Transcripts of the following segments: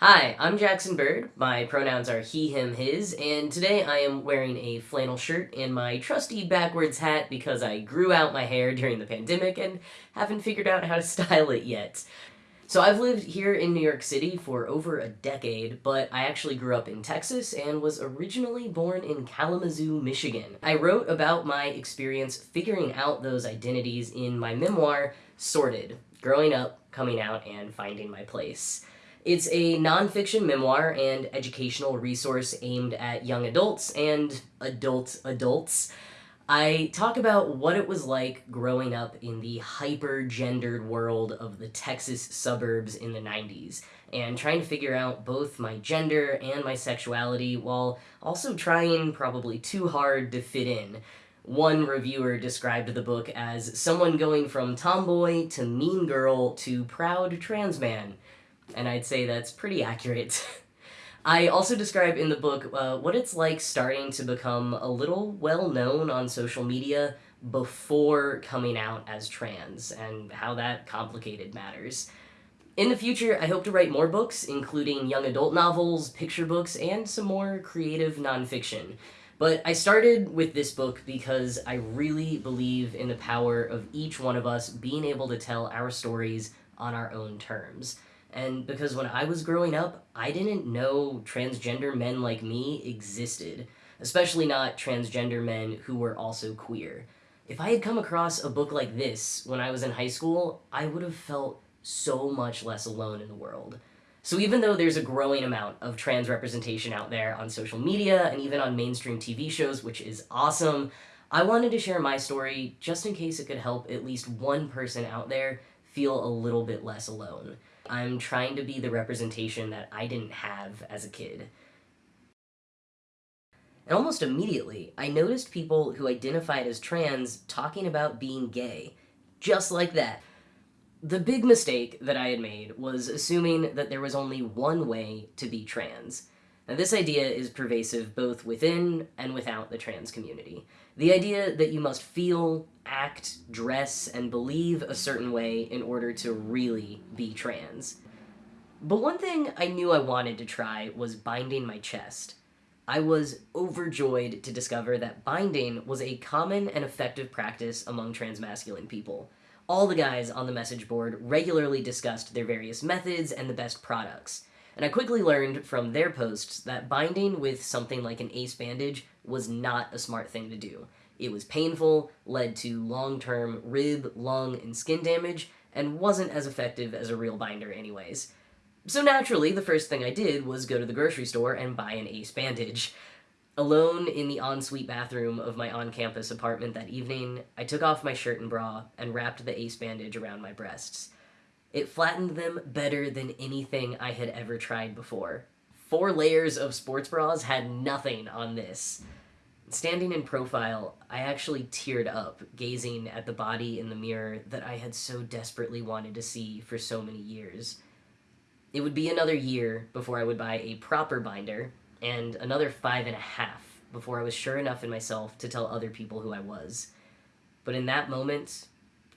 Hi, I'm Jackson Bird. My pronouns are he, him, his, and today I am wearing a flannel shirt and my trusty backwards hat because I grew out my hair during the pandemic and haven't figured out how to style it yet. So I've lived here in New York City for over a decade, but I actually grew up in Texas and was originally born in Kalamazoo, Michigan. I wrote about my experience figuring out those identities in my memoir, Sorted, Growing Up, Coming Out, and Finding My Place. It's a nonfiction memoir and educational resource aimed at young adults and adult adults. I talk about what it was like growing up in the hyper-gendered world of the Texas suburbs in the 90s, and trying to figure out both my gender and my sexuality while also trying probably too hard to fit in. One reviewer described the book as someone going from tomboy to mean girl to proud trans man and I'd say that's pretty accurate. I also describe in the book uh, what it's like starting to become a little well known on social media before coming out as trans, and how that complicated matters. In the future, I hope to write more books, including young adult novels, picture books, and some more creative nonfiction. But I started with this book because I really believe in the power of each one of us being able to tell our stories on our own terms. And because when I was growing up, I didn't know transgender men like me existed, especially not transgender men who were also queer. If I had come across a book like this when I was in high school, I would have felt so much less alone in the world. So even though there's a growing amount of trans representation out there on social media and even on mainstream TV shows, which is awesome, I wanted to share my story just in case it could help at least one person out there feel a little bit less alone. I'm trying to be the representation that I didn't have as a kid. And almost immediately, I noticed people who identified as trans talking about being gay. Just like that. The big mistake that I had made was assuming that there was only one way to be trans. Now this idea is pervasive both within and without the trans community. The idea that you must feel, act, dress, and believe a certain way in order to really be trans. But one thing I knew I wanted to try was binding my chest. I was overjoyed to discover that binding was a common and effective practice among transmasculine people. All the guys on the message board regularly discussed their various methods and the best products and I quickly learned from their posts that binding with something like an ace bandage was not a smart thing to do. It was painful, led to long-term rib, lung, and skin damage, and wasn't as effective as a real binder anyways. So naturally, the first thing I did was go to the grocery store and buy an ace bandage. Alone in the ensuite bathroom of my on-campus apartment that evening, I took off my shirt and bra and wrapped the ace bandage around my breasts. It flattened them better than anything I had ever tried before. Four layers of sports bras had nothing on this. Standing in profile, I actually teared up, gazing at the body in the mirror that I had so desperately wanted to see for so many years. It would be another year before I would buy a proper binder, and another five and a half before I was sure enough in myself to tell other people who I was. But in that moment,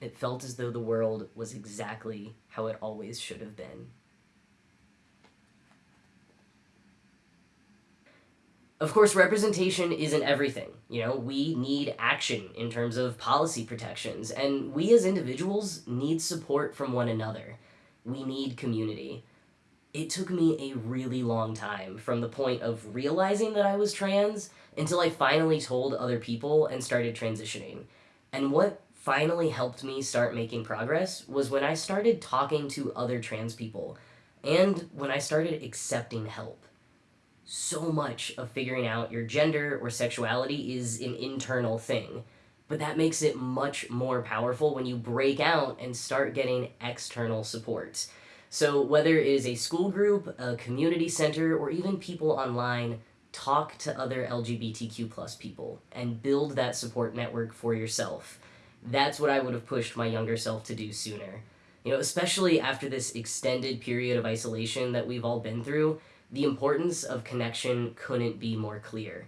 it felt as though the world was exactly how it always should have been. Of course, representation isn't everything. You know, we need action in terms of policy protections, and we as individuals need support from one another. We need community. It took me a really long time from the point of realizing that I was trans until I finally told other people and started transitioning. And what finally helped me start making progress was when I started talking to other trans people and when I started accepting help. So much of figuring out your gender or sexuality is an internal thing, but that makes it much more powerful when you break out and start getting external support. So whether it is a school group, a community center, or even people online, talk to other LGBTQ plus people and build that support network for yourself Mm-hmm. that's what I would have pushed my younger self to do sooner. You know, especially after this extended period of isolation that we've all been through, the importance of connection couldn't be more clear.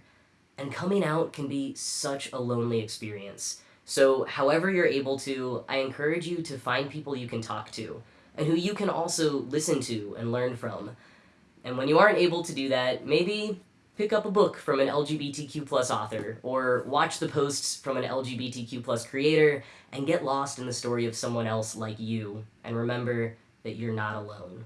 And coming out can be such a lonely experience. So however you're able to, I encourage you to find people you can talk to, and who you can also listen to and learn from. And when you aren't able to do that, maybe pick up a book from an LGBTQ plus author, or watch the posts from an LGBTQ plus creator, and get lost in the story of someone else like you, and remember that you're not alone.